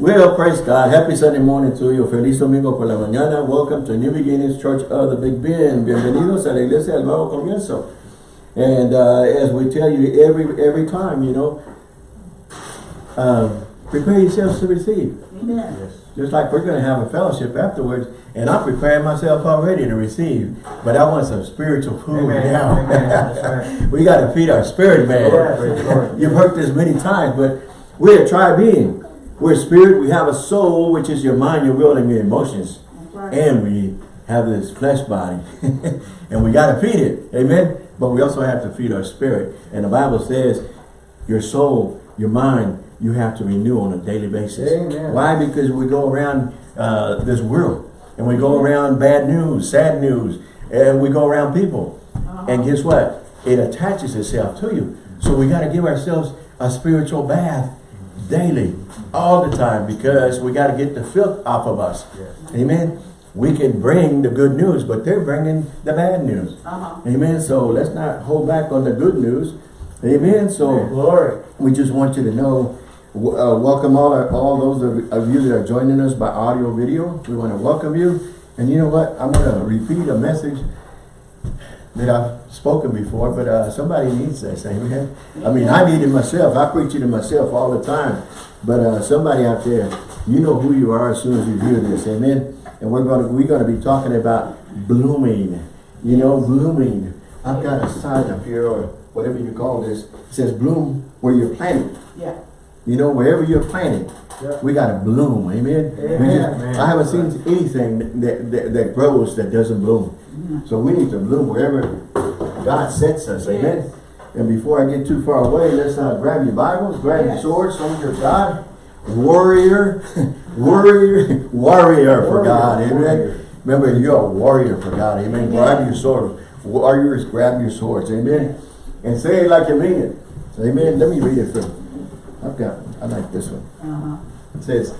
Well, praise God. Happy Sunday morning to you. Feliz domingo por la mañana. Welcome to New Beginnings Church of the Big Bend. Bienvenidos a la iglesia del nuevo comienzo. And uh, as we tell you every every time, you know, um, prepare yourselves to receive. Amen. Yes. Just like we're going to have a fellowship afterwards, and I'm preparing myself already to receive. But I want some spiritual food Amen. now. Amen. Right. we got to feed our spirit, man. Yes, praise the Lord. You've heard this many times, but we're a tri being. We're spirit, we have a soul, which is your mind, your will, and your emotions. Right. And we have this flesh body. and we got to feed it. Amen? But we also have to feed our spirit. And the Bible says, your soul, your mind, you have to renew on a daily basis. Amen. Why? Because we go around uh, this world. And we go around bad news, sad news. And we go around people. And guess what? It attaches itself to you. So we got to give ourselves a spiritual bath daily, all the time, because we got to get the filth off of us. Yes. Amen. We can bring the good news, but they're bringing the bad news. Uh-huh. Amen. So let's not hold back on the good news. Amen. So Glory. we just want you to know, uh, welcome all our, all those of, of you that are joining us by audio video. We want to welcome you. And you know what? I'm going to repeat a message that I've spoken before, but uh, somebody needs this. Amen. I mean, I need it myself. I preach it to myself all the time. But uh, somebody out there, you know who you are as soon as you hear this. Amen. And we're going to we're going to be talking about blooming. You know, blooming. I've got a sign up here, or whatever you call this. It says bloom where you're planted. Yeah. You know, wherever you're planted, Yeah. we got to bloom. Amen. Amen. Just-. I haven't seen anything that, that, that grows that doesn't bloom. So we need to bloom wherever God sets us. Amen. Yes. And before I get too far away, let's uh, grab your Bibles, grab your swords, soldier of God, warrior, warrior, warrior for Warrior, God. Amen. warrior. Remember, you're a warrior for God. Amen. Grab your sword. Warriors, grab your swords. Amen. And say it like you mean it. Amen. Let me read it for I've got, I like this one. Uh-huh. It says,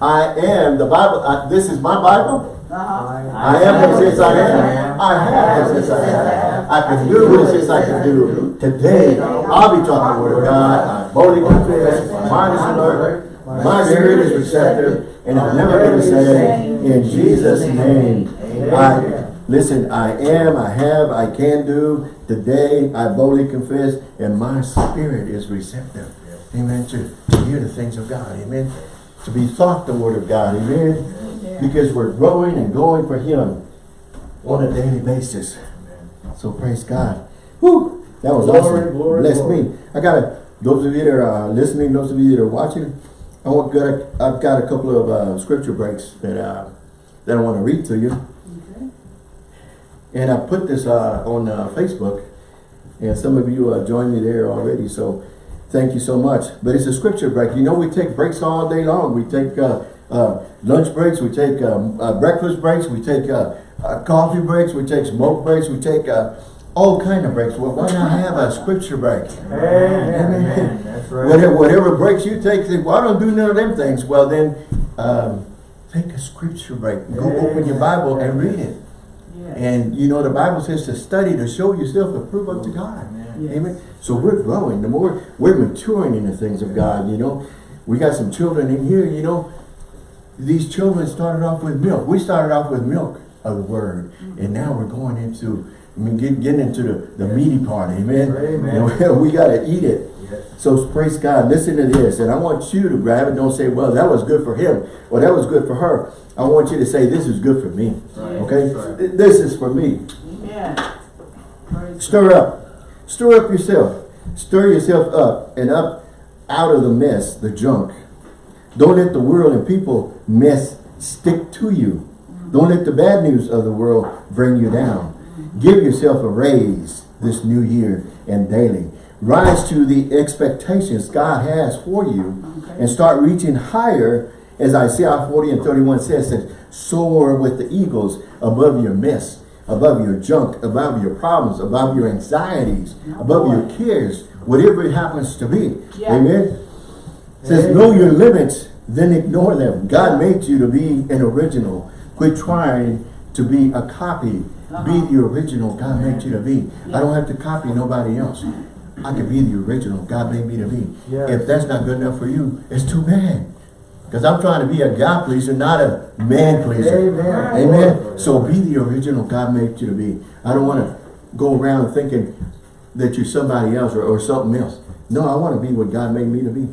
I am the Bible. Uh, this is my Bible. Uh-huh. I am what it says I am. I have what it says I have. I can do what it says I can do. Today, I'll be talking the word of God. I boldly confess. My mind is alert. My spirit is receptive. And I'll never be the same. In Jesus' name. I, listen, I am, I have, I can do. Today, I boldly confess. And my spirit is receptive. Amen. To, to hear the things of God. Amen. To be taught the word of God. Amen. Because we're growing and going for Him on a daily basis. So praise God. Whew, that was Glory, awesome. glory, Bless glory. me. I got a, those of you that are uh, listening, those of you that are watching, I want got a, I've got a couple of uh, scripture breaks that uh, that I want to read to you. Okay. And I put this uh, on uh, Facebook, and some of you uh, joined me there already. So thank you so much. But it's a scripture break. You know, we take breaks all day long. We take uh, uh, lunch breaks. We take um, uh, breakfast breaks. We take uh, uh, coffee breaks. We take smoke breaks. We take uh, all kind of breaks. Well, why not have a scripture break? Amen. Amen. That's right. Whatever, whatever breaks you take, say, well, I don't do none of them things. Well, then um, take a scripture break. Go open your Bible and read it. Yes. And you know, the Bible says to study to show yourself approved unto God. Amen. Amen. So we're growing. The more we're maturing in the things of God, you know. We got some children in here, you know. These children started off with milk. We started off with milk of the word. Mm-hmm. And now we're going into, I mean, get, getting into the, the meaty part. Amen. Amen. And we got to eat it. Yes. So praise God. Listen to this. And I want you to grab it. Don't say, well, that was good for him. Or that was good for her. I want you to say, this is good for me. Right. Okay? Right. This is for me. Amen. Praise Stir up. Stir up yourself. Stir yourself up and up out of the mess, the junk. Don't let the world and people mess stick to you. Don't let the bad news of the world bring you down. Give yourself a raise this new year and daily. Rise to the expectations God has for you Okay. and start reaching higher as Isaiah 40 and 31 says that soar with the eagles above your mess, above your junk, above your problems, above your anxieties, above your cares, whatever it happens to be. Yeah. Amen. Says know your limits, then ignore them. God made you to be an original. Quit trying to be a copy. Be uh-huh. the original God made you to be. I don't have to copy nobody else. I can be the original God made me to be. Yes. If that's not good enough for you, it's too bad. Because I'm trying to be a God pleaser, not a man pleaser. Amen. Amen. So be the original God made you to be. I don't want to go around thinking that you're somebody else or, or something else. No, I want to be what God made me to be.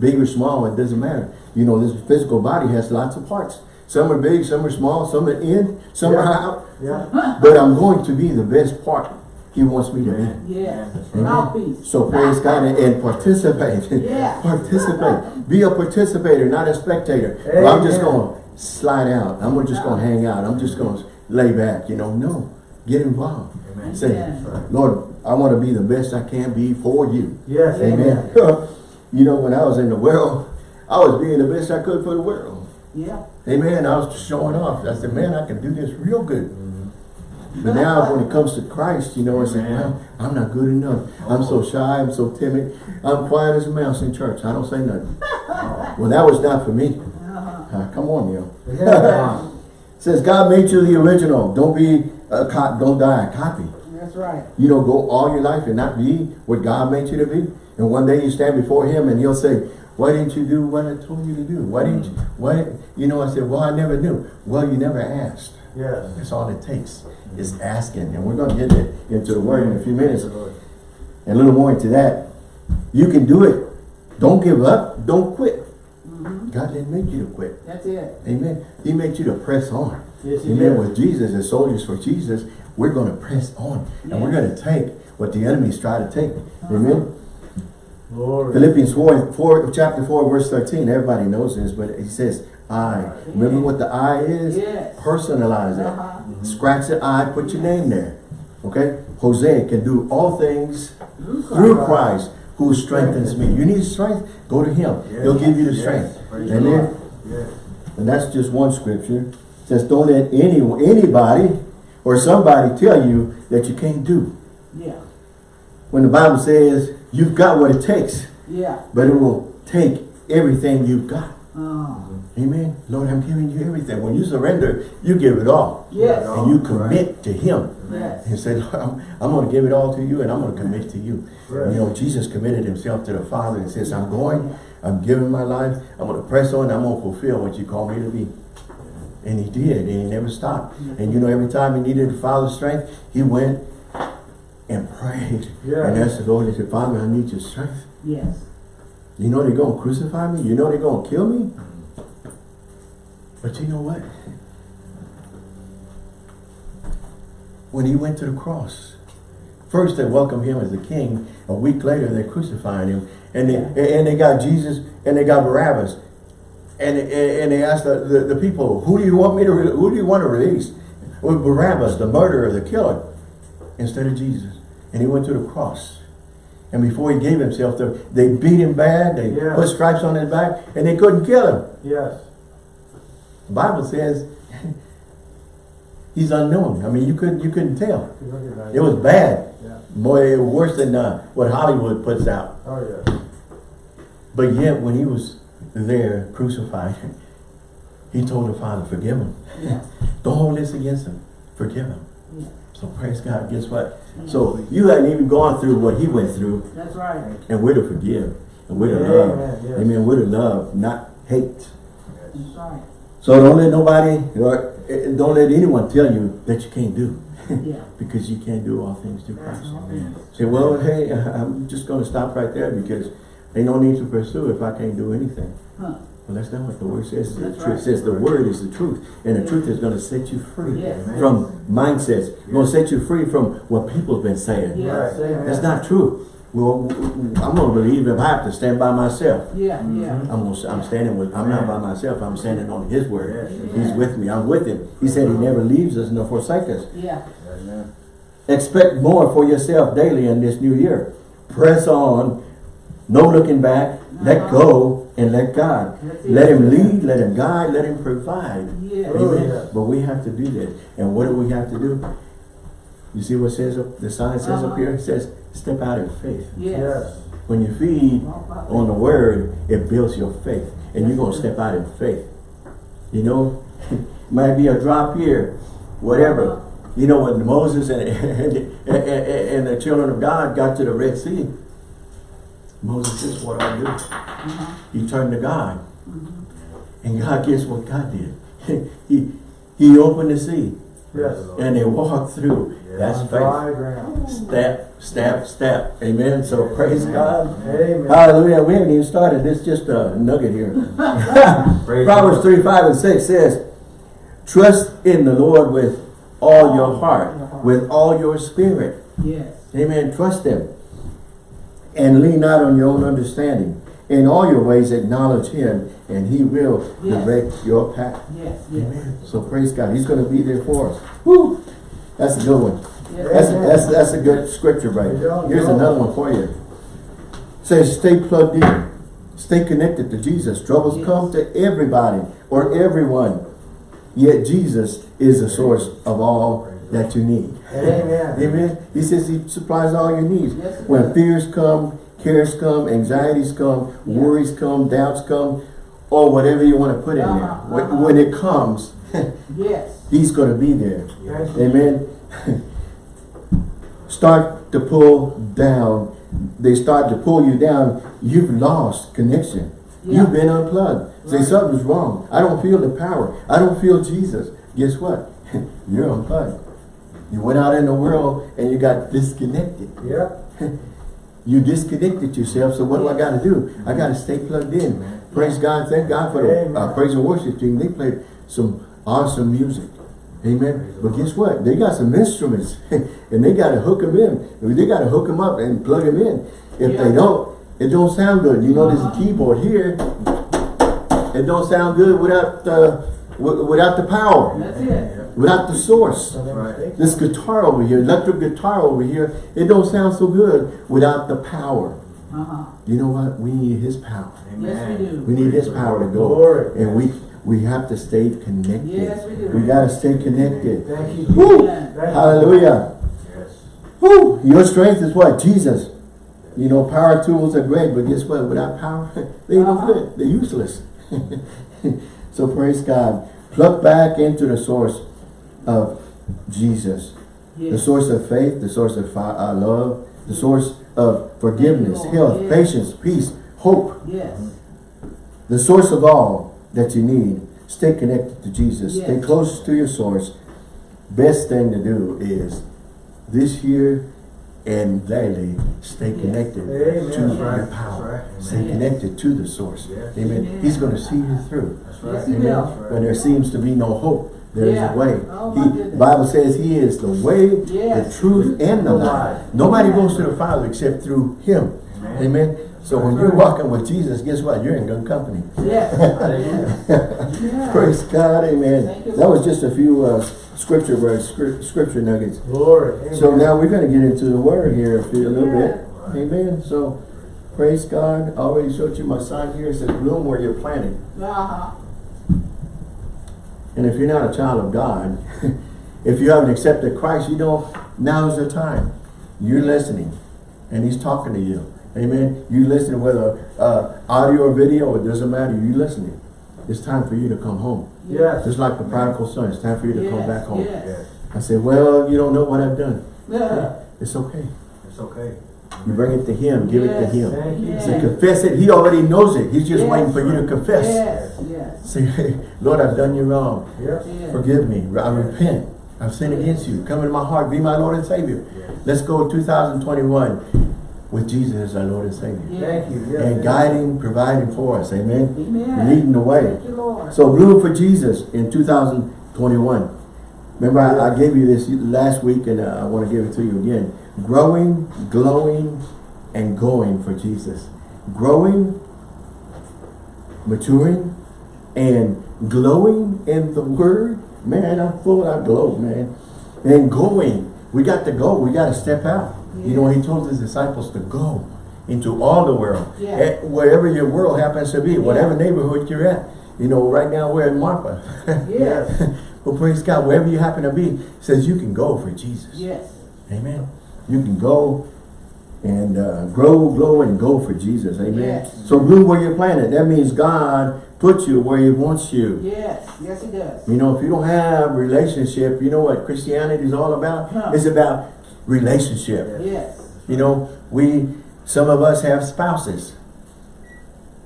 Big or small, it doesn't matter. You know, this physical body has lots of parts. Some are big, some are small, some are in, some are out. Yeah. But I'm going to be the best part He wants me to be. Yes. Amen. Mouthpiece. So praise God and, and participate. Yeah. participate. Be a participator, not a spectator. Well, I'm just going to slide out. I'm just going to hang out. I'm just going to lay back. You know, no. Get involved. Amen. Say, Yeah. Lord, I want to be the best I can be for you. Yes. Amen. you know, when I was in the world, I was being the best I could for the world. Yeah. Amen. I was showing off. I said, man, I can do this real good. But now when it comes to Christ, you know, I say, Amen. well, I'm not good enough. I'm so shy, I'm so timid. I'm quiet as a mouse in church. I don't say nothing. Well, that was not for me. Uh, come on, you know. Yeah. Says God made you the original. Don't be a cop, don't die a copy. That's right. You know, go all your life and not be what God made you to be. And one day you stand before him and he'll say, why didn't you do what I told you to do? Why didn't you, mm. why, you know, I said, well, I never knew. Well, you never asked. Yes. That's all it takes mm. is asking. And we're going to get it into the word in a few minutes. And a little more into that. You can do it. Don't give up. Don't quit. Mm-hmm. God didn't make you to quit. That's it. Amen. He made you to press on. Yes, Amen. did. With Jesus, as soldiers for Jesus, we're going to press on. And we're going to take what the enemies try to take. Amen. Uh-huh. Glory. Philippians 4, 4, chapter 4, verse 13. Everybody knows this, but he says, I. Remember what the I is? Yes. Personalize it. Uh-huh. Scratch the I, put your name there. Okay? Jose can do all things Through through Christ. Christ who strengthens me. You need strength? Go to him. Yes. He'll give you the strength. The Amen? Yes. And that's just one scripture. It says, don't let any anybody or somebody tell you that you can't do. Yeah. When the Bible says you've got what it takes, Yeah. but it will take everything you've got. Uh, Amen. Lord, I'm giving you everything. When you surrender, you give it all. yes. And you commit to him. Yes. And say, Lord, I'm, I'm going to give it all to you and I'm going to commit to you. Right. You know, Jesus committed himself to the Father and says, I'm going, I'm giving my life, I'm going to press on, I'm going to fulfill what you call me to be. And he did, and he never stopped. And you know, every time he needed the Father's strength, he went prayed. Yeah. And asked the Lord, he said, Father, I need your strength. Yes. You know they're going to crucify me? You know they're going to kill me? But you know what? When he went to the cross, first they welcomed him as the king. A week later, they crucified him. And they, and they got Jesus and they got Barabbas. And, and they asked the, the, the people, who do you want me to, who do you want to release? Well, Barabbas, the murderer, the killer, instead of Jesus. And he went to the cross. And before he gave himself, they beat him bad. They Yeah. put stripes on his back, and they couldn't kill him. Yes. The Bible says he's unknown. I mean, you couldn't you couldn't tell. It was bad, Yeah. more worse than uh, what Hollywood puts out. Oh, yes. But yet, when he was there crucified, he told the Father, "Forgive him. Yeah. Don't hold this against him. Forgive him." Yeah. So praise God. Guess what? So you hadn't even gone through what he went through, That's right. and we're to forgive, and we're to Amen, love. yes. Amen. We're to love, not hate. That's right. So don't let nobody, or don't let anyone tell you that you can't do. Yeah. because you can't do all things through Christ. things. Say, well, hey, I'm just going to stop right there because ain't no need to pursue if I can't do anything. Huh. Well, that's not what the word says. The truth right. says the word is the truth. And the Yeah. truth is going to set you free Yes. from mindsets. Going to set you free from what people have been saying. Yes. Right. That's not true. Well, I'm going to believe if I have to stand by myself. Yeah. Yeah. I'm, gonna, I'm standing with, I'm not by myself, I'm standing on his word. Yes. He's with me, I'm with him. He said he never leaves us nor forsake us. Yeah. Amen. Expect more for yourself daily in this new year. Press on, no looking back, let Uh-huh. go, and let God. Let him lead, let him guide, let him provide. Yeah. Oh, Amen. yes. But we have to do that. And what do we have to do? You see what says up, the sign says up Uh-huh. here? It says, step out in faith. Yes. Yes. When you feed on the word, it builds your faith. And you're going to step out in faith. You know, might be a drop here, whatever. You know, when Moses and, and, and, and the children of God got to the Red Sea, Moses says, what I do? Uh-huh. He turned to God. And God, guess what God did? he, he opened the sea Yes. and they walked through. That's On faith. Step, step, step. Amen. So praise God. Amen. Hallelujah. We haven't even started. This is just a nugget here. Proverbs the 3, 5, and 6 says, Trust in the Lord with all your heart, with all your spirit. Yes. Amen. Trust Him. And lean not on your own understanding. In all your ways acknowledge Him, and He will Yes. direct your path. Yes, yes. Amen. So praise God. He's going to be there for us. Woo! That's a good one. That's a, that's that's a good scripture, right? Here's another one for you. Says stay plugged in, stay connected to Jesus. Troubles Yes. come to everybody or everyone, yet Jesus is the source of all that you need. Amen. Amen. He says He supplies all your needs. Yes, when does. fears come, cares come, anxieties come, Yeah. worries come, doubts come, or whatever you want to put in there. Uh-huh, When, uh-huh. when it comes, Yes. He's going to be there. You. Amen. start to pull down. They start to pull you down. You've lost connection. Yeah. You've been unplugged. Say something's wrong. I don't feel the power. I don't feel Jesus. Guess what? You're unplugged. You went out in the world and you got disconnected. Yep. You disconnected yourself. So what do I got to do? I got to stay plugged in. Praise God. Thank God for the uh, praise and worship team. They played some awesome music. Amen. But guess what? They got some instruments and they got to hook them in. They got to hook them up and plug them in. If Yeah. they don't, it don't sound good. You know, there's a keyboard here. It don't sound good without wi- without the power, That's it. Without the source. Right. This guitar over here, electric guitar over here, it don't sound so good without the power. Uh-huh. You know what? We need his power. Yes, we do. We need his power to go. Glory. And we we have to stay connected. Yes, we do. We gotta stay connected. Thank you. Woo! Amen. Thank you. Hallelujah. Yes. Woo! Your strength is what? Jesus. You know, power tools are great, but guess what? Without power, they ain't no Uh-huh. good. They're useless. so praise God. Plug back into the source of Jesus. The source of faith, the source of uh, love, the source of forgiveness, Thank you, Lord. health, Yes. patience, peace, hope. Yes. The source of all that you need. Stay connected to Jesus. Stay close to your source. Best thing to do is this year and daily stay connected Amen. to That's your right. That's power. right. Stay connected to the source. Yes. Amen. Amen. He's going to see you through. That's right. he Amen. will. When there seems to be no hope, there is Yeah. a way. Oh, he. Bible says he is the way, Yes. the truth, and the life. Nobody goes to the Father except through him. Amen. Amen. So when you're walking with Jesus, guess what? You're in good company. Yes. Yeah. Praise God, amen. That was just a few uh, scripture words, scripture nuggets. Glory. Amen. So now we're going to get into the word here a, few, a little bit. Amen. So praise God. I already showed you my sign here. It says bloom where you're planted. Uh-huh. And if you're not a child of God, if you haven't accepted Christ, you don't, now's the time. You're listening and he's talking to you. Amen. You listen whether uh, audio or video, it doesn't matter. You listening. It's time for you to come home. Yes. Just like the prodigal son, it's time for you to come back home. yes. Yes. I said, well, you don't know what I've done. Yeah. It's okay. It's okay. You bring it to him, give it to him. Yes. Say, confess it. He already knows it. He's just Yes. waiting for you to confess. Yes, yes. Say, Lord, I've done you wrong. Yes. yes. Forgive me. I repent. I've sinned against you. Come into my heart. Be my Lord and Savior. Yes. Let's go 2021 with Jesus as our Lord and Savior. Yes. Thank you. Yes. And guiding, providing for us. Amen. Amen. Leading the way. Thank you, Lord. So bloom for Jesus in 2021. Remember, I, I gave you this last week and uh, I want to give it to you again. Growing, glowing, and going for Jesus. Growing, maturing, and glowing in the Word. Man, I'm full of glow, man. And going. We got to go. We got to step out. You know, he told his disciples to go into all the world. Yeah. Eh, Wherever your world happens to be, whatever neighborhood you're at. You know, right now we're in Marfa. Yes. Well, praise God, wherever you happen to be, says you can go for Jesus. Yes. Amen. You can go and uh, grow, glow, and go for Jesus. Amen. Yes. So bloom where you're planted. That means God put you where he wants you. Yes. Yes, he does. You know, if you don't have relationship, you know what Christianity is all about? Huh. It's about relationship. Yes. You know, we, some of us have spouses.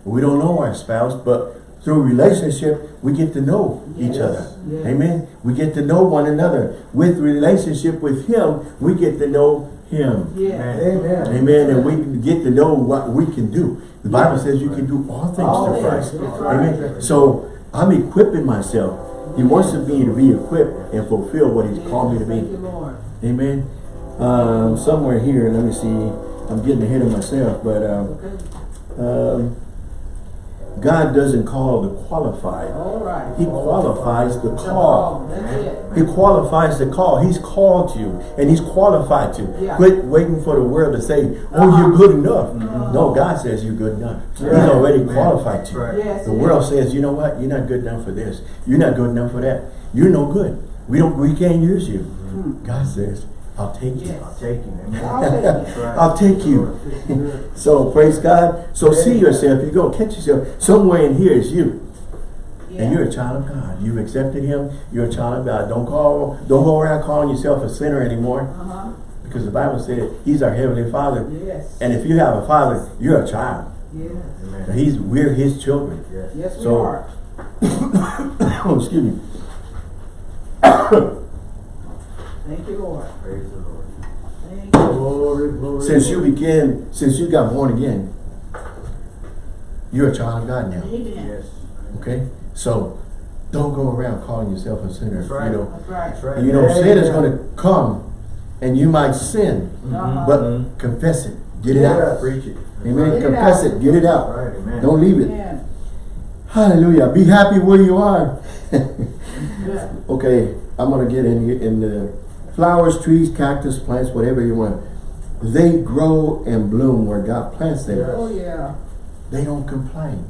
We don't know our spouse, but Through relationship, we get to know each other. Yes. Amen. We get to know one another. With relationship with him, we get to know him. Yes. Amen. Amen. And we get to know what we can do. The Bible says you can do all things All through things. Christ. That's right. Amen. So I'm equipping myself. He wants me to be equipped and fulfill what he's called me to Thank you, be. Amen. Um, somewhere here, let me see. I'm getting ahead of myself, but um, Okay. um, God doesn't call the qualified. All right. He qualifies the call. He qualifies the call. He's called you and he's qualified you. Yeah. Quit waiting for the world to say, oh, Uh-huh. you're good enough. No, God says you're good enough. He's already Amen. qualified you. Right. Yes. The yes. world says, you know what? You're not good enough for this. You're not good enough for that. You're no good. We don't. We can't use you. God says, I'll take you. Yes. I'll take you. Amen. I'll take it. That's right. I'll take you. So praise God. So see yourself. You go catch yourself. Somewhere in here is you. Yeah. And you're a child of God. You've accepted him. You're a child of God. Don't call, don't go around calling yourself a sinner anymore. Uh-huh. Because the Bible said he's our heavenly father. Yes. And if you have a father, you're a child. Yes. He's we're his children. Yes. Yes, we are. oh, excuse me. Thank you, Lord. Praise the Lord. Thank you. Glory, glory. Since you glory. began, since you got born again, you're a child of God now. Amen. Yes. Okay? So don't go around calling yourself a sinner. That's right. You know, That's right. That's right. you know, sin is going to come and you might sin, Uh-huh. but confess it. Get it Yes. out. Preach it. Amen. Get Confess out. it. Get it out. Right. Amen. Don't leave it. Amen. Hallelujah. Be happy where you are. Yeah. okay, I'm gonna get in here in the flowers, trees, cactus, plants, whatever you want. They grow and bloom where God plants them. Oh, yeah. They don't complain.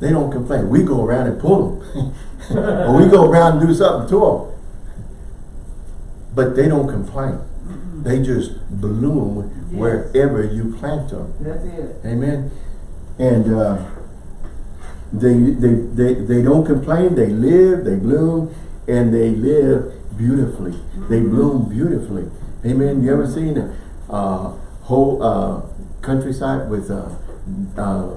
They don't complain. We go around and pull them. or we go around and do something to them. But they don't complain. They just bloom Yes. wherever you plant them. That's it. Amen. And uh, they, they, they, they don't complain. They live, they bloom, and they live beautifully. They bloom beautifully. Amen. You ever seen a uh, whole uh, countryside with uh, uh,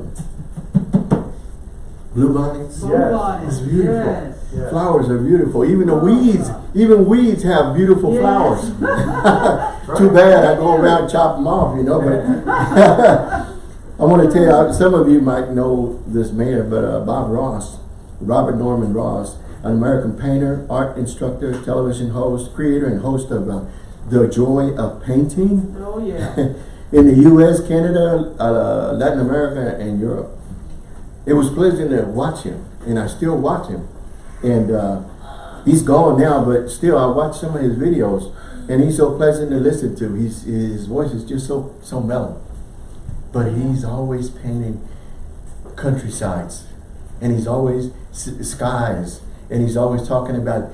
blue bonnets? Yes. It's beautiful. Yes. Yes. Flowers are beautiful. Even the weeds, even weeds have beautiful Yes. flowers. Too bad I go around and chop them off, you know, but I want to tell you, some of you might know this man, but uh, Bob Ross, Robert Norman Ross, an American painter, art instructor, television host, creator and host of uh, The Joy of Painting Oh, yeah. in the U.S., Canada, uh, Latin America, and Europe. It was pleasant to watch him, and I still watch him. And uh, he's gone now, but still I watch some of his videos, and he's so pleasant to listen to. He's, his voice is just so so mellow. But he's always painting countrysides, and he's always skies, and he's always talking about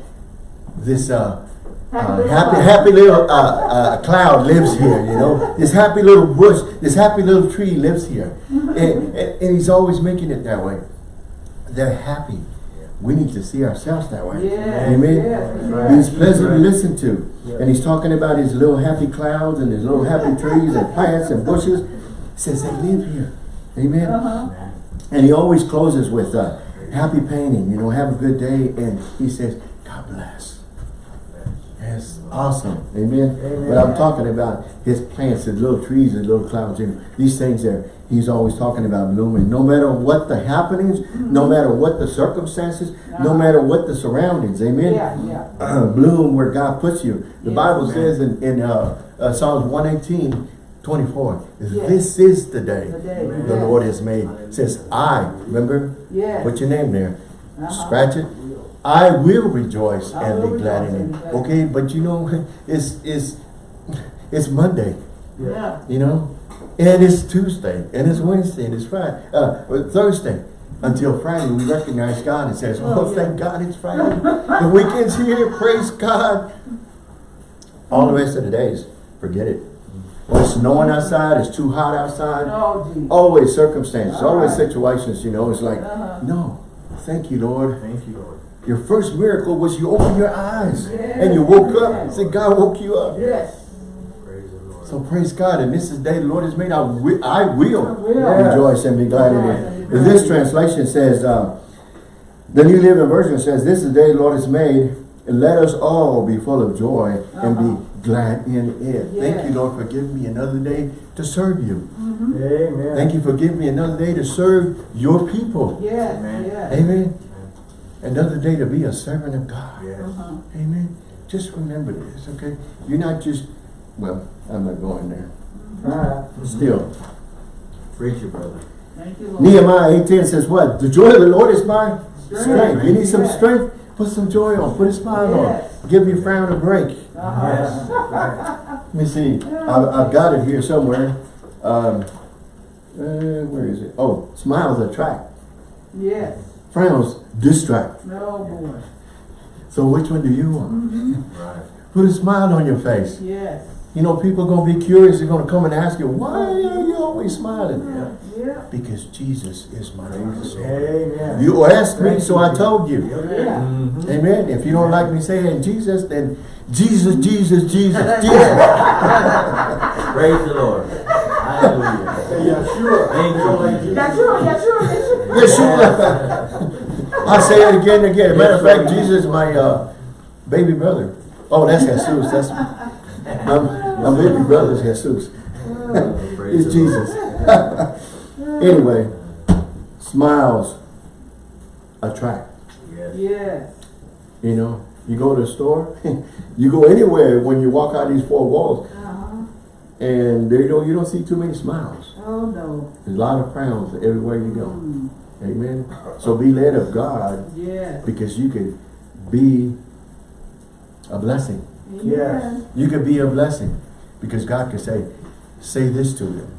this uh, uh, happy, happy little uh, uh, cloud lives here, you know. This happy little bush, this happy little tree lives here. And, and, and he's always making it that way. They're happy. We need to see ourselves that way. Yes, Amen. yes, right. He's pleasant to Right. listen to. Yeah. And he's talking about his little happy clouds and his little happy trees and plants and bushes. He says they live here. Amen. Uh-huh. And he always closes with uh, happy painting, you know, have a good day. And he says, God bless. That's awesome. Amen. Amen. But I'm talking about his plants, his little trees, his little clouds, and these things there. He's always talking about blooming. No matter what the happenings, no matter what the circumstances, no matter what the surroundings. Amen. Yeah, yeah. Uh, bloom where God puts you. The Yes. Bible says in, in uh, uh, Psalms 118, 24, Yes. this is the day The day. the Lord has made. It says, I, remember? Yes. Put your name there. Uh-huh. Scratch it. I will rejoice I and will be glad in it. Okay, but you know, it's it's it's Monday, Yeah. you know, and it's Tuesday, and it's Wednesday, and it's Friday, uh, Thursday. Until Friday, we recognize God and says, "Oh, Oh, yeah. thank God, it's Friday. the weekend's here. Praise God." All the rest of the days, forget it. Well, it's snowing outside. It's too hot outside Oh, always circumstances, All always right. situations, you know, it's like, Uh-huh. no, thank you, Lord. Thank you, Lord. Your first miracle was you opened your eyes Yes. and you woke up. Yes. Said God woke you up. Yes. Praise the Lord. So praise God. And this is the day the Lord has made. I will, I will I will. rejoice and be glad in it. Yes. This translation says, uh, the New Living Version says, this is the day the Lord has made, and let us all be full of joy and Uh-huh. be glad in it. Thank you, Lord, for giving me another day to serve you. Amen. Thank you for giving me another day to serve your people. Yes, Amen. yes. Amen. Another day to be a servant of God. Yes. Uh-huh. Amen. Just remember this, okay? You're not just, well, I'm not going there. Alright. Still. Preach it, brother. Thank you, Lord. Nehemiah 8.10 says what? The joy of the Lord is my Strength. strength. You need some Yes. strength? Put some joy on. Put a smile Yes. on. Give your frown a break. Uh-huh. Yes. Let me see. I've, I've got it here somewhere. Um, uh, where is it? Oh, smiles attract. Yes. Frowns distract. No, boy. So which one do you want? Right. Put a smile on your face. Yes. You know, people are going to be curious. They're going to come and ask you, why are you always smiling? Yeah. Yeah. Because Jesus is my Jesus. Amen. You asked me, so I told you. Yeah. Mhm. Amen. If you don't like me saying Jesus, then Jesus, Jesus, Jesus, Jesus. Praise the Lord. Hallelujah. Yeah, sure. Thank you. Yeah, sure, yeah, sure, yeah, sure. Yeshua. I say it again and again. Matter of fact, Jesus is my uh, baby brother. Oh, that's Jesus. That's my, my baby brother is Jesus. It's. Jesus. anyway, smiles attract. Yes. Yes. You know, you go to the store, you go anywhere when you walk out these four walls, Uh-huh. and there you don't you don't see too many smiles. Oh, no. There's a lot of frowns everywhere you go. Mm. Amen. So be led of God Yes. because you can be a blessing. Yes. You can be a blessing because God can say, say this to them.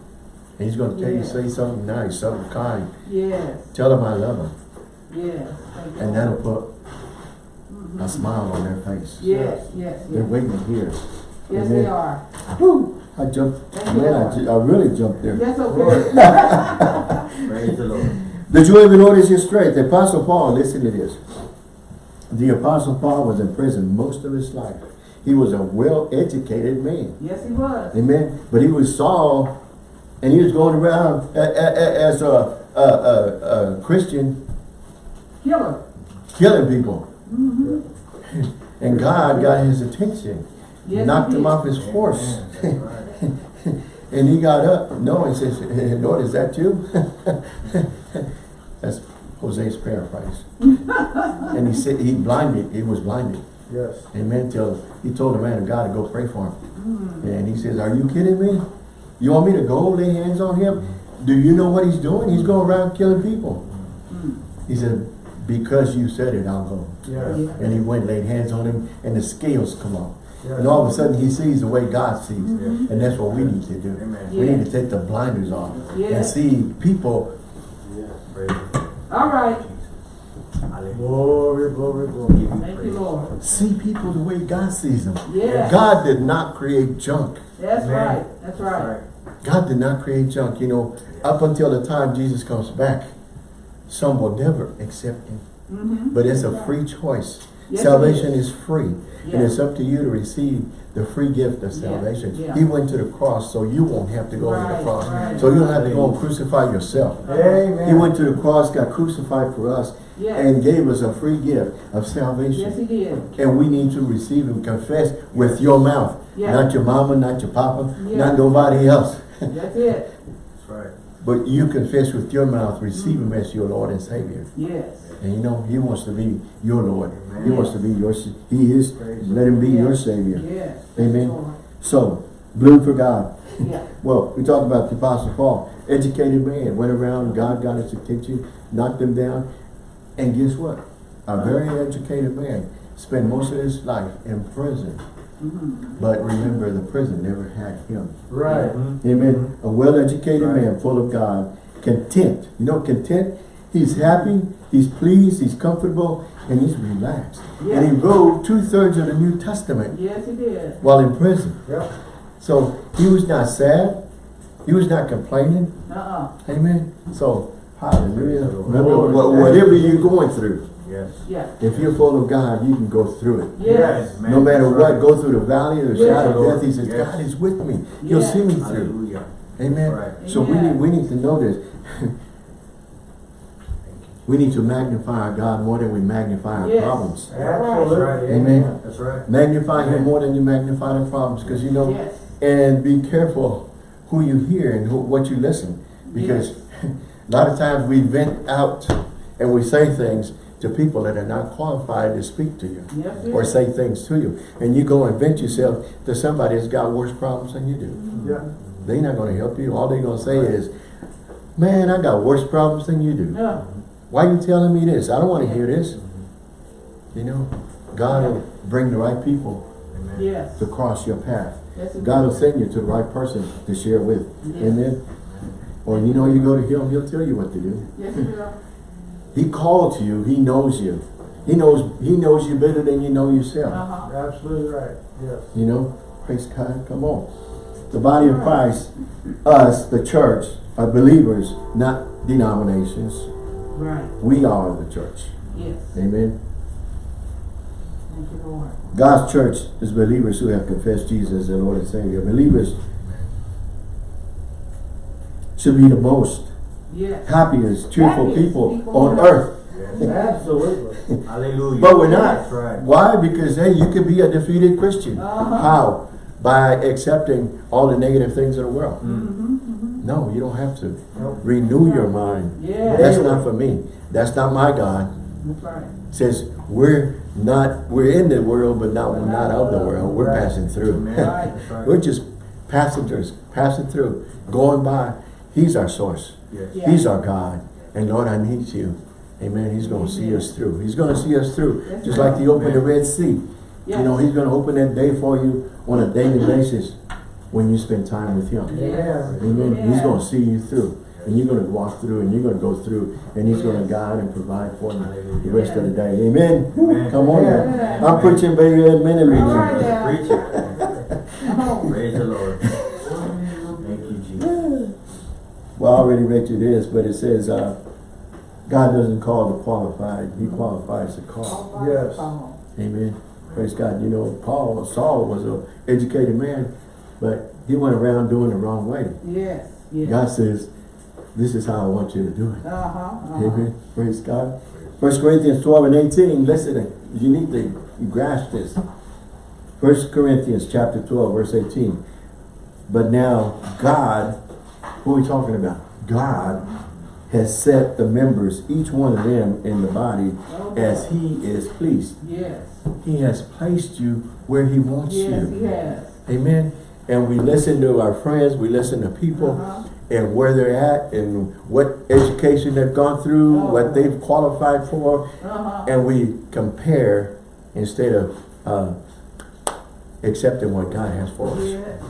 And he's going to tell you, say something nice, something kind. Yes. Tell them I love them. Yes. And that'll put mm-hmm. a smile on their face. Yes, yes, They're yes. waiting to hear. Yes, Amen. they are. Whew, I jumped, Thank man, I, I really jumped there. Yes, okay. Praise the Lord. The joy of the Lord is your strength. The Apostle Paul, listen to this. The Apostle Paul was in prison most of his life. He was a well-educated man. Yes, he was. Amen. But he was Saul, and he was going around as a, a, a, a Christian, Killer. killing people. Mm -hmm. And God got his attention, Yes, knocked him off his horse. And he got up. No, he says, Lord, is that you? That's Jose's paraphrase. and he said, he blinded, he was blinded. Yes. Amen. Till he told the man of God to go pray for him. And he says, are you kidding me? You want me to go lay hands on him? Do you know what he's doing? He's going around killing people. He said, because you said it, I'll go. Yes. And he went, laid hands on him, and the scales come off. Yes. And all of a sudden he sees the way God sees. Yes. And that's what we need to do. Amen. We need to take the blinders off and see people. Praise. All right. Hallelujah. Glory, glory, glory. Thank you. Lord. See people the way God sees them. Yes. God did not create junk. That's Amen. right. That's right. Right. God did not create junk. You know, up until the time Jesus comes back, some will never accept him. Mm-hmm. But it's a free choice. Yes, salvation is free. And it's up to you to receive the free gift of salvation. yeah. He went to the cross so you won't have to go to the cross. right. So you don't have to go and crucify yourself. Amen. He went to the cross, got crucified for us, Yes. and gave us a free gift of salvation. Yes, he did. And we need to receive and confess with your mouth. Yeah. Not your mama, not your papa, Yeah. not nobody else. That's it. But you confess with your mouth, receive him as your Lord and Savior. Yes. And you know, he wants to be your Lord. He wants to be your, he is, Praise let him be Yeah. your Savior. Yes. Amen. So, bloom for God. Yeah. Well, we talked about the Apostle Paul, educated man, went around, God got his attention, knocked him down, and guess what? A very educated man spent most of his life in prison. Mm-hmm. But remember, the prison never had him. Right. Amen. A well-educated Right. man, full of God, content. You know, content. He's happy, he's pleased, he's comfortable, and he's relaxed. Yeah. And he wrote two-thirds of the New Testament Yes, he did. while in prison. Yep. So he was not sad. He was not complaining. Uh-uh. Amen. So, hallelujah. Remember, wha- whatever you're going through, Yes. Yeah. if you're full of God, you can go through it. Yes. man. No matter That's what, right. go through the valley of the Yes. shadow of death. He says, Yes. God is with me. He'll see me through. Hallelujah. Amen. Right. So we need, we need to know this. We need to magnify our God more than we magnify our Yes. problems. Absolutely. Amen. That's right. Magnify Him more than you magnify the problems, because you know, Yes. and be careful who you hear and who, what you listen. Because a lot of times we vent out and we say things to people that are not qualified to speak to you Yes, or say things to you. And you go and vent yourself to somebody that's got worse problems than you do. Yeah. They're not going to help you. All they're going to say is, man, I got worse problems than you do. No. Why you telling me this? I don't want to hear this. You know, God will bring the right people Amen. Yes. to cross your path. That's God will send you to the right person to share with. Yes. Amen. Or you know, you go to him, he'll tell you what to do. Yes, it will. He called to you. He knows you. He knows he knows you better than you know yourself. Uh-huh. Absolutely right. Yes. You know, praise God. Come on. The body of Christ, us, the church, are believers, not denominations. Right. We are the church. Yes. Amen. Thank you, Lord. God's church is believers who have confessed Jesus as their Lord and Savior. Believers should be the most Yes. happiest, cheerful Happiest people, people on on earth. Yes. Absolutely. Hallelujah. But we're not. That's right. Why? Because hey, you could be a defeated Christian. Uh-huh. How? By accepting all the negative things of the world. Mm-hmm, mm-hmm. No, you don't have to. Nope. Renew your mind. Yes. That's not for me. That's not my God. Right. says we're not we're in the world but not we're not of the world we're Right. passing through Right. We're just passengers passing through going by he's our source Yes. Yeah. he's our God and Lord I need you amen he's going to see us through he's going to see us through That's just like he opened the Red Sea Yes. you know he's going to open that day for you on a daily basis when you spend time with him Yes. Amen. He's going to see you through. And you're going to walk through and you're going to go through and he's going to guide and provide for you the rest of the day. Amen. Amen. Come on Amen. now. I'm preaching baby amen and All Well, I already read you this, but it says, uh, God doesn't call the qualified. He qualifies the call. Yes. Amen. Praise God. You know, Paul, Saul was an educated man, but he went around doing the wrong way. Yes. Yes. God says, this is how I want you to do it. Uh-huh. uh-huh. Amen. Praise God. First Corinthians 12 and 18. Listen, you need to grasp this. First Corinthians chapter 12, verse 18. But now God, who are we talking about? God has set the members, each one of them in the body, as he is pleased. Yes. He has placed you where he wants Yes, you. he has. Amen. And we listen to our friends, we listen to people Uh-huh. and where they're at and what education they've gone through, Oh. what they've qualified for, Uh-huh. and we compare instead of uh, accepting what God has for us. Yes.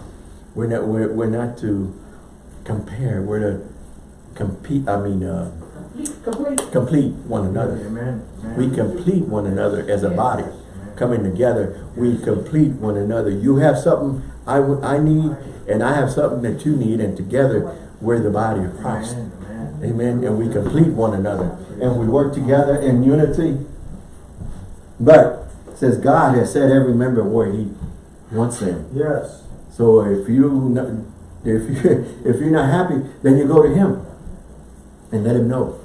We're not we're, we're not to compare, we're to compete I mean uh, Complete. Complete. complete one another. Amen. Amen. We complete one another as a body Amen. coming together. We complete one another. You have something I, w- I need, and I have something that you need, and together we're the body of Christ. Amen. Amen. And we complete one another. And we work together in unity. But it says God has set every member where he wants them. Yes. So if you if you if you're not happy, then you go to him and let him know.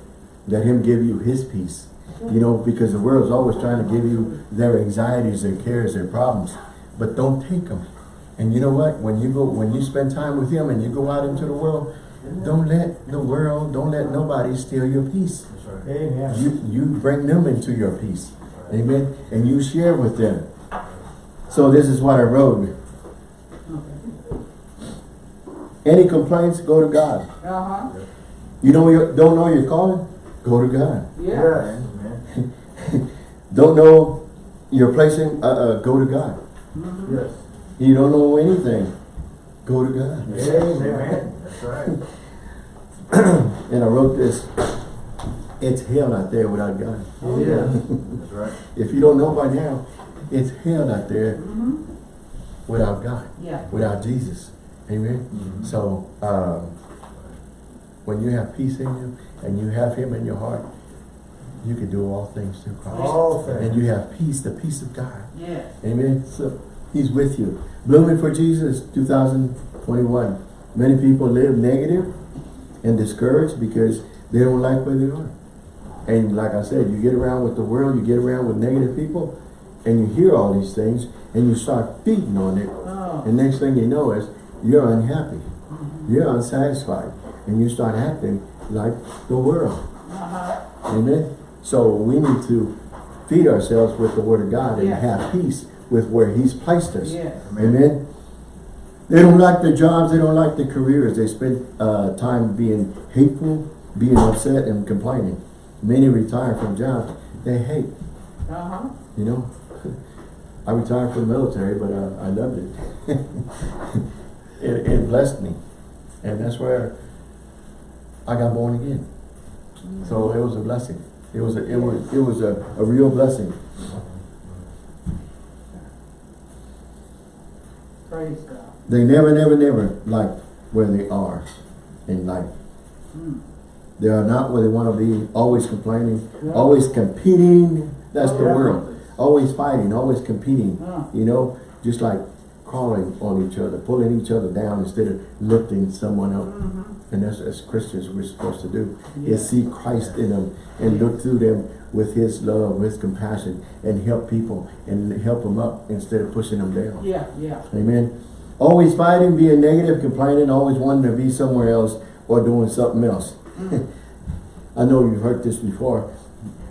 Let him give you his peace. You know, because the world's always trying to give you their anxieties, their cares, their problems. But don't take them. And you know what? When you go, when you spend time with him and you go out into the world, don't let the world, don't let nobody steal your peace. Amen. You you bring them into your peace. Amen. And you share with them. So this is what I wrote. Any complaints, go to God. Uh-huh. You know you don't know your calling? Go to God. Yeah. Yes. Amen. Don't know your placing? Uh, uh, go to God. Mm-hmm. Yes. You don't know anything? Go to God. Amen. That's right. And I wrote this. It's hell out there without God. Oh, Yeah. That's right. If you don't know by now, it's hell out there Mm-hmm. without God, Yeah. without Jesus. Amen. Mhm. So um, when you have peace in you and you have Him in your heart, you can do all things through Christ. All And you have peace, the peace of God. Yes. Amen. So He's with you. Blooming for Jesus 2021. Many people live negative and discouraged because they don't like where they are. And like I said, you get around with the world, you get around with negative people, and you hear all these things, and you start feeding on it. Oh. And next thing you know is, you're unhappy. You're unsatisfied. And you start acting like the world. Uh-huh. Amen? So we need to feed ourselves with the Word of God and Yes. have peace with where He's placed us. Yes. Amen. They don't like their jobs, they don't like their careers. They spend uh, time being hateful, being upset and complaining. Many retire from jobs they hate, Uh-huh. you know. I retired from the military, but uh, I loved it. it. It blessed me. And that's where I got born again. So it was a blessing. It was a, it was, it was a, a real blessing. Praise God. They never, never, never like where they are in life. Mm. They are not where they want to be, always complaining, Yeah. always competing. That's the Yeah. world. Always fighting, always competing. You know, just like crawling on each other, pulling each other down instead of lifting someone up. mhm. And that's as Christians we're supposed to do. Yeah. Is see Christ in them and look through them with his love, with compassion, and help people and help them up instead of pushing them down. Yeah, yeah. Amen. Always fighting, being negative, complaining, always wanting to be somewhere else or doing something else. I know you've heard this before.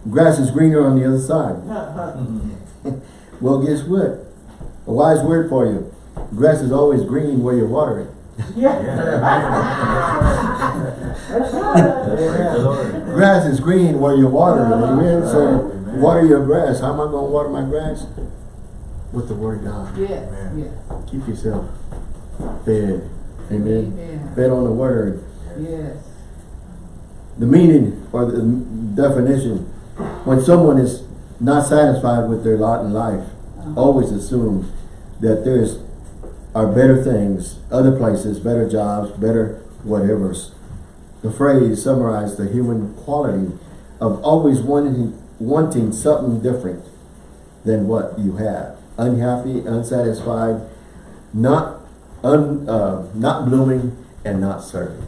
Grass is greener on the other side. Uh-huh. Well, guess what? A wise word for you. Grass is always green where you water it. Yeah. Praise. Grass is green where you water it. Amen. So Amen. water your grass. How am I going to water my grass? With the word of God. Yes, Amen. yes. Keep yourself fed. Amen. Amen. Fed on the word. Yes. The meaning or the definition, when someone is not satisfied with their lot in life, uh-huh. always assume that there's are better things, other places, better jobs, better whatevers. The phrase summarized the human quality of always wanting wanting something different than what you have. Unhappy, unsatisfied, not un, uh, not blooming, and not serving.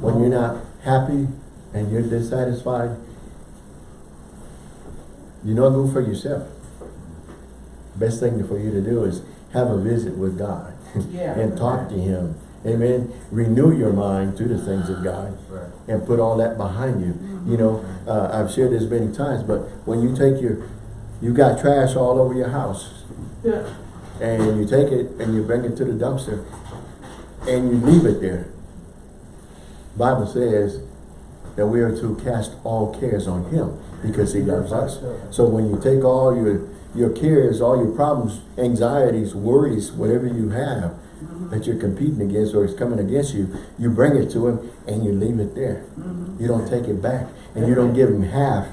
When you're not happy and you're dissatisfied, you're not good for yourself. Best thing for you to do is have a visit with God Yeah. and talk to Him. Amen. Renew your mind to the things of God right. and put all that behind you. You know, uh, I've shared this many times, but when you take your, you've got trash all over your house, Yeah. and you take it and you bring it to the dumpster, and you leave it there. Bible says that we are to cast all cares on Him because He loves us. So when you take all your your cares, all your problems, anxieties, worries, whatever you have mm-hmm. that you're competing against or is coming against you, you bring it to Him and you leave it there. Mm-hmm. You don't take it back and you don't give Him half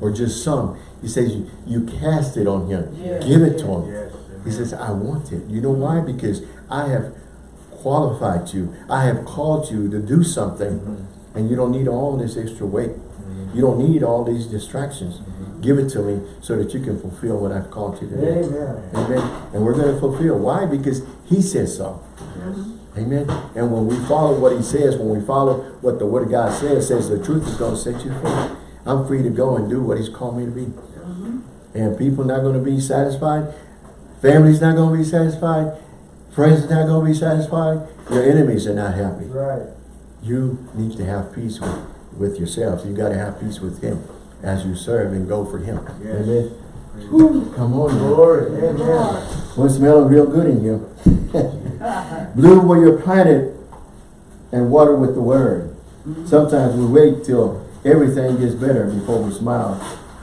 or just some. He says you, you cast it on Him. Yes, Give it to. Him. Yes. He says, I want it. You know why? Because I have qualified you. I have called you to do something. Mm-hmm. And you don't need all this extra weight. You don't need all these distractions. Give it to me so that you can fulfill what I've called you to do. Amen. Amen. And we're going to fulfill. Why? Because he says so. Yes. Amen. And when we follow what he says, when we follow what the word of God says, says the truth is going to set you free. I'm free to go and do what he's called me to be. Mm-hmm. And people not going to be satisfied. Family's not going to be satisfied. Friends are not going to be satisfied. Your enemies are not happy. Right. You need to have peace with, with yourself. You got to have peace with him as you serve and go for him. Yes. Amen. Whew, come on. Glory. Amen. Well, it's smelling real good in here. Bloom where you're planted and water with the word. Mm-hmm. Sometimes we wait till everything gets better before we smile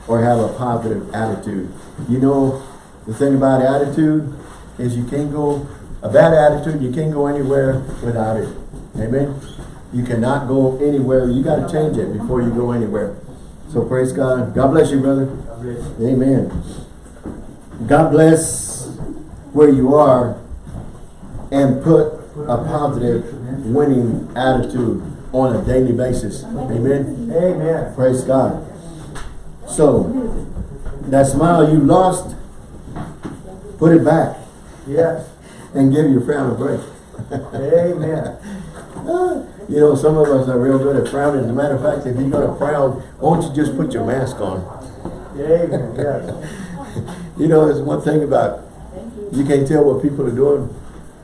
or have a positive attitude. You know, the thing about attitude is you can't go, a bad attitude, you can't go anywhere without it. Amen? You cannot go anywhere. You got to change it before you go anywhere. So praise God. God bless you, brother. God bless you. Amen. God bless where you are and put a positive winning attitude on a daily basis. Amen. Amen. Praise God. So, that smile you lost, put it back Yes. and give your friend a break. Amen. Ah. You know, some of us are real good at frowning. As a matter of fact, if you're gonna frown, why don't you just put your mask on? Amen, yes. You know, there's one thing about, you can't tell what people are doing.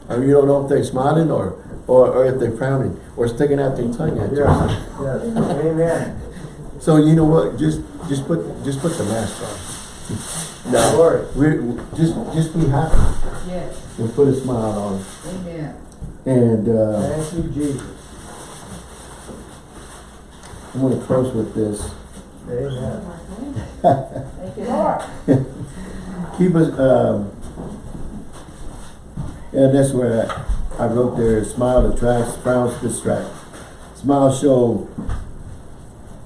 Or you don't know if they're smiling or, or, or if they're frowning or sticking out their tongue at you. Yes, yes, amen. So you know what? Just, just put, just put the mask on. No, Lord. we, we- just, just be happy Yes, and put a smile on. amen. And, uh, Thank you, Jesus. I'm gonna close with this. Amen. Thank you, Lord. Keep us, um, and that's where I, I wrote there, smile attracts, frowns distract. Smile show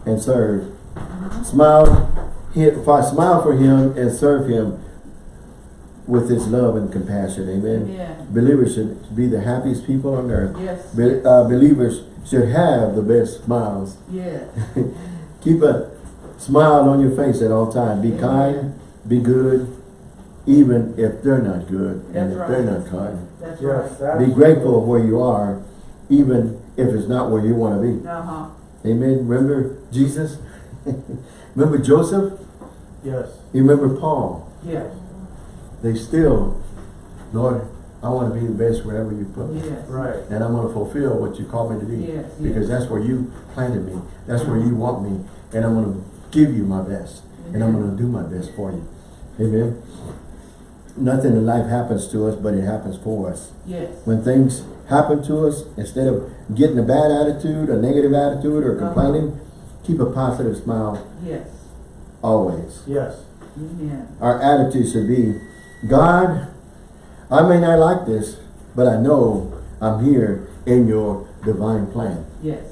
and serve. Smile, if I smile for him and serve him with his love and compassion, amen. Amen. Believers should be the happiest people on earth. Yes, Be- uh, believers should have the best smiles. Yeah. Keep a smile on your face at all times. Be Amen. kind, be good, even if they're not good and if right. they're not kind. that's Yes, right. that's. Be grateful where you are, even if it's not where you want to be. Uh-huh, Amen. Remember Jesus? remember Joseph? Yes, You remember Paul? yes, They still, Lord, I want to be the best wherever you put me. yes. right. And I'm going to fulfill what you called me to be. Yes, Because yes. that's where you planted me. That's where you want me. And I'm going to give you my best. And I'm going to do my best for you. Amen. Nothing in life happens to us, but it happens for us. Yes, When things happen to us, instead of getting a bad attitude, a negative attitude, or Uh-huh. complaining, keep a positive smile yes, always. Yes, amen. Our attitude should be, God, I may not like this, but I know I'm here in your divine plan. Yes,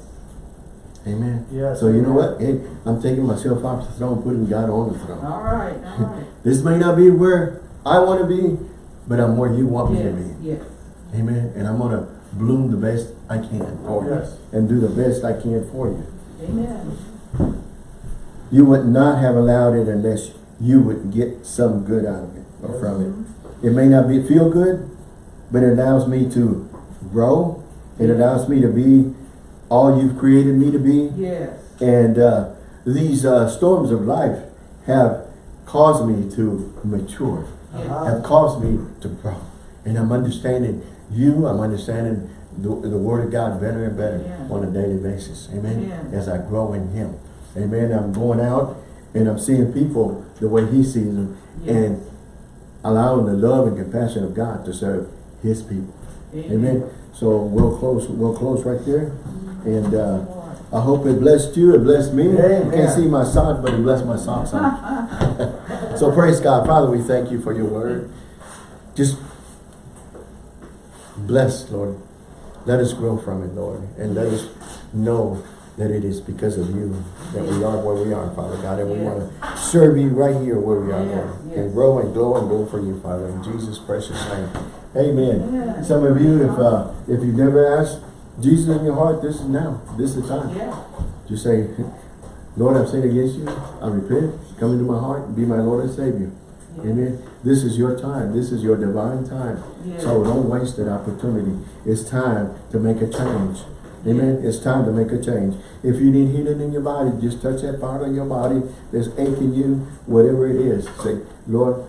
Amen. yes. So you know what? Hey, I'm taking myself off the throne, putting God on the throne. all right, all right. This may not be where I want to be, but I'm where you want me to be. yes, Amen. And I'm going to bloom the best I can for you. Yes. And do the best I can for you. amen. You would not have allowed it unless you would get some good out of it or from it. Mm-hmm. It may not be feel good, but it allows me to grow. It allows me to be all you've created me to be. Yes, And uh, these uh, storms of life have caused me to mature, yes, have caused me to grow. And I'm understanding you, I'm understanding the, the Word of God better and better Yeah. on a daily basis. Amen. Yeah. As I grow in Him. Amen. I'm going out and I'm seeing people the way He sees them Yeah. and allowing the love and compassion of God to serve His people. Amen. So we'll close, we'll close right there. And uh, I hope it blessed you, it blessed me. You Amen. can't see my socks, but it blessed my socks so praise God. Father, we thank you for your word. Just bless, Lord. Let us grow from it, Lord. And let us know that it is because of you that we are where we are, Father God. And we want to serve you right here where we are, Lord. And grow and glow and go for you, Father. In Jesus' precious name. Amen. Some of you, if uh, if you've never asked Jesus in your heart, this is now. This is the time. Yeah, Just say, Lord, I've sinned against you. I repent. Come into my heart be my Lord and Savior. yeah, Amen. This is your time. This is your divine time. Yeah. So don't waste that opportunity. It's time to make a change. Amen. It's time to make a change. If you need healing in your body, just touch that part of your body that's aching you, whatever it is. Say, Lord,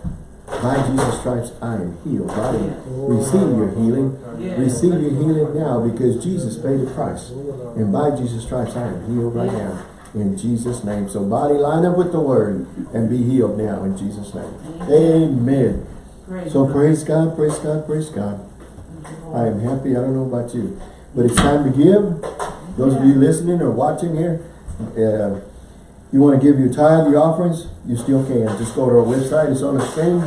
by Jesus' Christ, I am healed. Body, Yeah. receive your healing. Yeah. Receive your healing now because Jesus paid the price. And by Jesus' Christ, I am healed right Yeah. now. In Jesus' name. So body, line up with the word and be healed now in Jesus' name. Amen. praise So praise God, praise God, praise God. I am happy. I don't know about you. But it's time to give. Those of you listening or watching here, uh, you want to give your tithe, your offerings, you still can. Just go to our website. It's on the screen.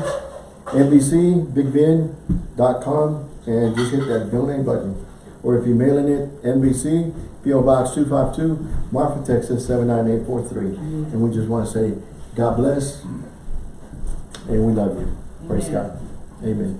NBCBigBend.com and just hit that donate button. Or if you're mailing it, NBC, PO Box 252, Marfa, Texas 79843. And we just want to say, God bless and we love you. Praise Amen. God. Amen.